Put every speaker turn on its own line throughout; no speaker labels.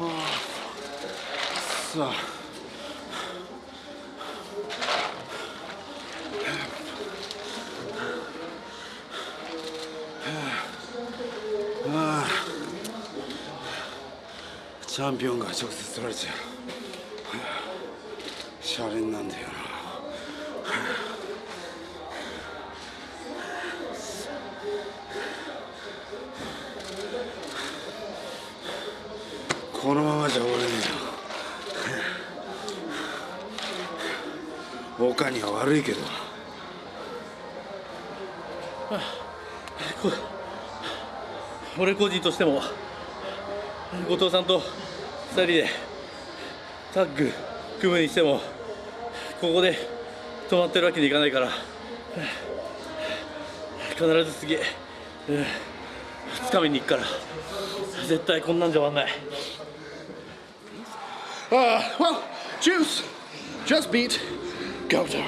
あさあ。チャンピオンが直接取られちゃう。シャレになんだよな。このままじゃ終われねえよ岡には悪いけど。
俺個人としても後藤さんと2人でタッグ組むにしてもここで止まってるわけにいかないから必ず次つかみに行くから絶対こんなんじゃ終わんない。
Uh, well, Juice just beat Goto.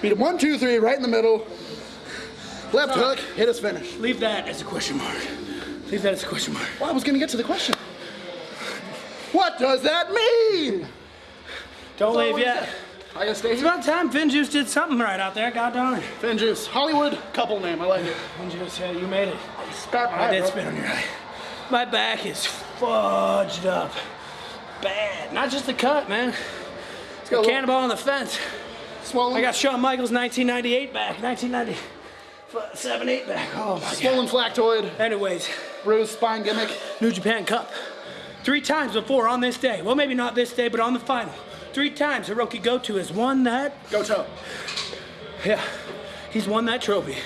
Beat him one, two, three, right in the middle. Left hook, hit his finish.
Leave that as a question mark. Leave that as a question mark.
Well, I was gonna get to the question. What does that mean?
Don't leave yet.
I gotta stay
It's
here.
about time Finn Juice did something right out there. God darn it.
Finn Juice, Hollywood couple name. I like it.
Finn Juice, yeah, you made it.
Spat my
I
eye,
did
bro.
spit on your eye. My back is fudged up. Bad. Not just the cut, man.
got a
Cannonball on the fence.
Swollen,
I got Shawn Michaels 1998 back. 1997, 8 back. Oh my god.
swollen flactoid,
Anyways,
bruised spine gimmick.
New Japan Cup. Three times before on this day. Well, maybe not this day, but on the final. Three times Hiroki Goto has won that.
Goto.
Yeah, he's won that trophy.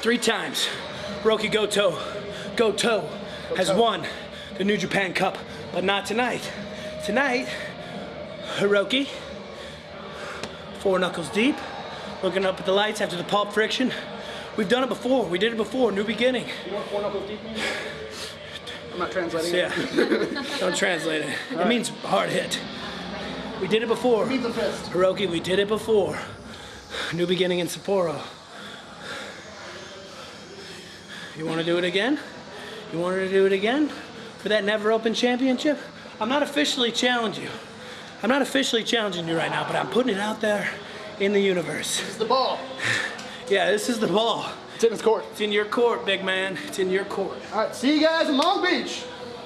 Three times. Hiroki Goto, Goto has won the New Japan Cup, but not tonight. Tonight, Hiroki, four knuckles deep, looking up at the lights after the pulp friction. We've done it before. We did it before. New beginning.
You want four knuckles deep, man? I'm not translating.
Yeah. Don't translate it. It means hard hit. We did it before.
Fist.
Hiroki, we did it before. New beginning in Sapporo. You want to do it again? You want to do it again for that never open championship? I'm not officially challenging you. I'm not officially challenging you right now, but I'm putting it out there in the universe.
It's the ball.
Yeah, this is the ball.
It's in his court.
It's in your court, big man. It's in your court.
All right, see you guys in Long Beach.